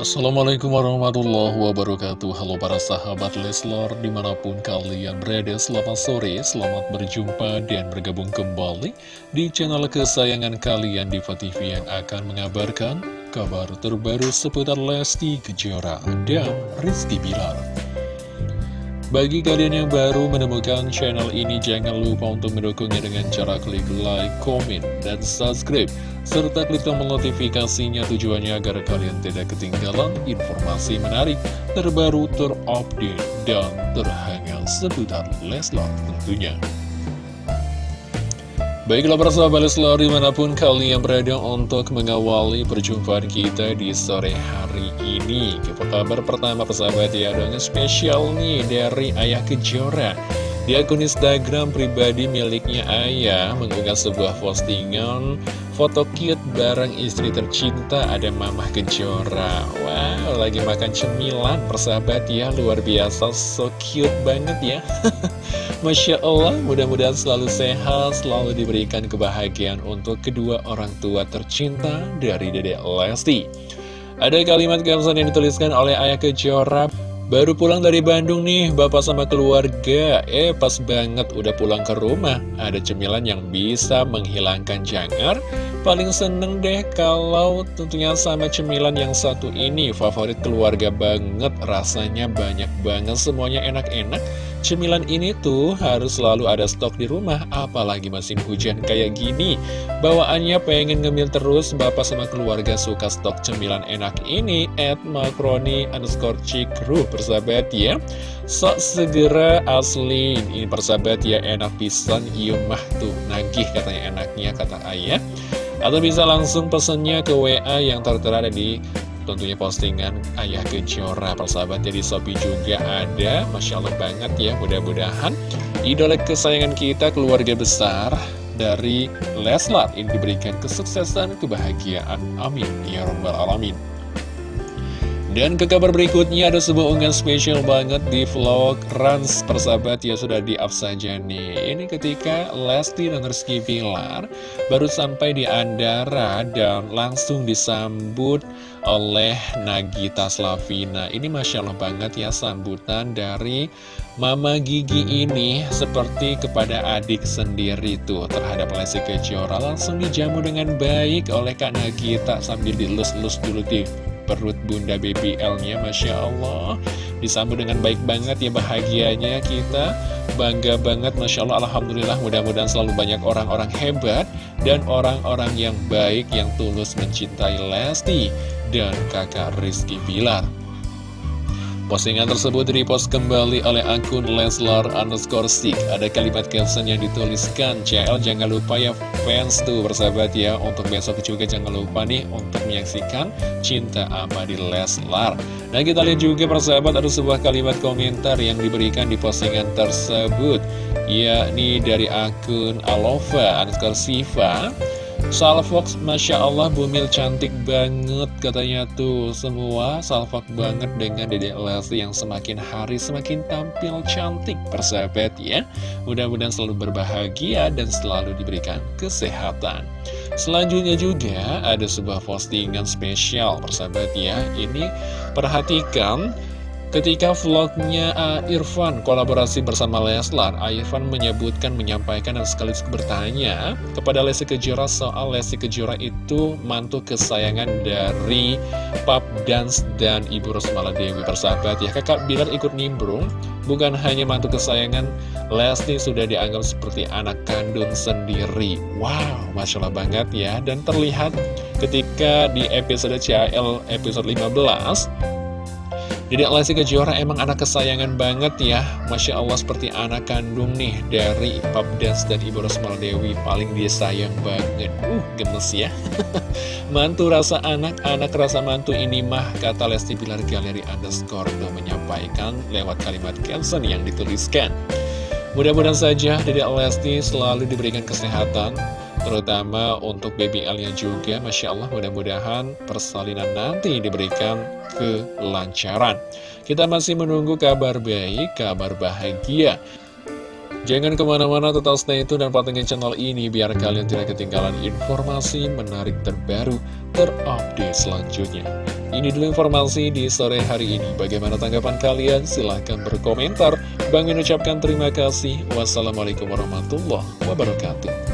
Assalamualaikum warahmatullahi wabarakatuh. Halo para sahabat Leslar Di mana pun kalian berada Selamat sore, selamat berjumpa Dan bergabung kembali Di channel kesayangan kalian Diva TV yang akan mengabarkan Kabar terbaru seputar Lesti Kejora Dan Rizky Bilar bagi kalian yang baru menemukan channel ini, jangan lupa untuk mendukungnya dengan cara klik like, komen, dan subscribe. Serta klik tombol notifikasinya tujuannya agar kalian tidak ketinggalan informasi menarik, terbaru, terupdate, dan terhangat seputar Leslar tentunya. Baiklah persahabat Leslar di mana pun kalian berada untuk mengawali perjumpaan kita di sore hari ini. Kita kabar pertama persahabat ya ada spesial nih dari Ayah Kejora. Di akun Instagram pribadi miliknya Ayah mengunggah sebuah postingan foto cute bareng istri tercinta ada Mamah Kejora. Wow lagi makan cemilan persahabat ya luar biasa so cute banget ya Masya Allah, mudah-mudahan selalu sehat, selalu diberikan kebahagiaan untuk kedua orang tua tercinta dari Dedek Lesti. Ada kalimat caption yang dituliskan oleh Ayah Kejora, Baru pulang dari Bandung nih, bapak sama keluarga. Eh, pas banget udah pulang ke rumah. Ada cemilan yang bisa menghilangkan jangar. Paling seneng deh kalau tentunya sama cemilan yang satu ini. Favorit keluarga banget, rasanya banyak banget, semuanya enak-enak. Cemilan ini tuh harus selalu ada stok di rumah, apalagi musim hujan kayak gini. Bawaannya pengen ngemil terus, bapak sama keluarga suka stok cemilan enak ini. At makroni underscore cikru, persahabat ya. Sok segera asli, ini persahabat ya enak pisan, iya mah tuh, nagih katanya enaknya, kata ayah. Atau bisa langsung pesennya ke WA yang tertera di tentunya postingan Ayah Kejora persahabat. Jadi Shopee juga ada. Masya Allah banget ya mudah-mudahan idola kesayangan kita keluarga besar dari Leslar ini diberikan kesuksesan kebahagiaan. Amin. Ya robbal alamin dan ke kabar berikutnya ada sebuah unggahan spesial banget di vlog Rans persahabat ya sudah di up saja nih Ini ketika Lesti dan Rizky Pilar baru sampai di Andara dan langsung disambut oleh Nagita Slavina. Ini Masya Allah banget ya sambutan dari Mama Gigi ini seperti kepada adik sendiri tuh terhadap Lesti Kejora. Langsung dijamu dengan baik oleh Kak Nagita sambil dilus-lus dulu di perut bunda BBL-nya Masya Allah. Disambut dengan baik banget ya bahagianya kita. Bangga banget Masya Allah. Alhamdulillah mudah-mudahan selalu banyak orang-orang hebat Dan orang-orang yang baik yang tulus mencintai Lesti Dan kakak Rizky Bilar Postingan tersebut repost kembali oleh akun Leslar underscore stick. Ada kalimat caption yang dituliskan, CL jangan lupa ya fans tuh bersahabat ya. Untuk besok juga jangan lupa nih untuk menyaksikan Cinta Abadi Leslar. Dan kita lihat juga persahabat ada sebuah kalimat komentar yang diberikan di postingan tersebut. Yakni dari akun Alova underscore Siva. Salfox, Masya Allah Bumil cantik banget katanya tuh. Semua salfok banget dengan Dede Lesti yang semakin hari semakin tampil cantik Persahabat ya. Mudah-mudahan selalu berbahagia dan selalu diberikan kesehatan. Selanjutnya juga ada sebuah postingan spesial persahabat ya. Ini perhatikan Ketika vlognya uh, Irfan kolaborasi bersama Leslar, Irfan menyebutkan, menyampaikan dan sekaligus bertanya kepada Lesti Kejora soal Lesti Kejora itu mantu kesayangan dari Pap Dance dan Ibu Rosmala Dewi persahabat ya. Kakak Bilar ikut nimbrung, bukan hanya mantu kesayangan, Lesti sudah dianggap seperti anak kandung sendiri. Wow, Masya Allah banget ya. Dan terlihat ketika di episode CAL episode 15, Dedek Lesti Kejora emang anak kesayangan banget ya. Masya Allah seperti anak kandung nih Dari Pap Dance dan Ibu Rosmal Dewi. Paling disayang banget. Uh gemes ya. Mantu rasa anak, anak rasa mantu ini mah Kata Lesti Bilar Galeri underscore menyampaikan lewat kalimat caption yang dituliskan. Mudah-mudahan saja Dedek Lesti selalu diberikan kesehatan terutama untuk BBL-nya juga Masya Allah mudah-mudahan persalinan nanti diberikan kelancaran kita masih menunggu kabar baik, kabar bahagia Jangan ke mana-mana tetap stay itu dan pantengin channel ini biar kalian tidak ketinggalan informasi menarik terbaru terupdate selanjutnya Ini dulu informasi di sore hari ini. Bagaimana tanggapan kalian? Silahkan berkomentar. Bang ucapkan terima kasih. Wassalamualaikum warahmatullahi wabarakatuh.